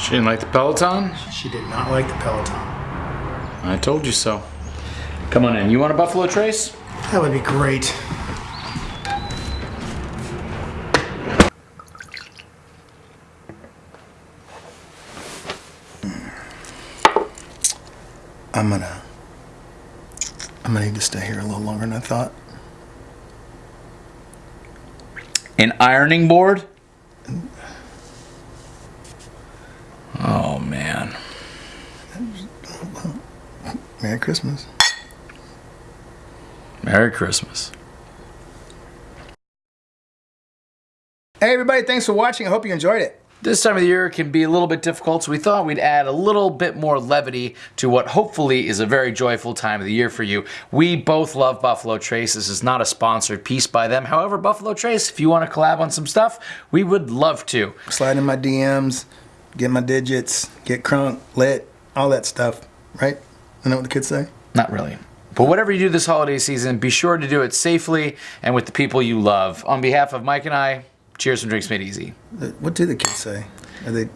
She didn't like the Peloton? She did not like the Peloton. I told you so. Come on in. You want a Buffalo Trace? That would be great. I'm gonna. I'm gonna need to stay here a little longer than I thought. An ironing board? Man. Merry Christmas. Merry Christmas. Hey, everybody, thanks for watching. I hope you enjoyed it. This time of the year can be a little bit difficult, so we thought we'd add a little bit more levity to what hopefully is a very joyful time of the year for you. We both love Buffalo Trace. This is not a sponsored piece by them. However, Buffalo Trace, if you want to collab on some stuff, we would love to. Slide in my DMs, get my digits, get crunk, lit, all that stuff, right? I know what the kids say. Not really. But whatever you do this holiday season, be sure to do it safely and with the people you love. On behalf of Mike and I, cheers and drinks made easy. Uh, What do the kids say? Are they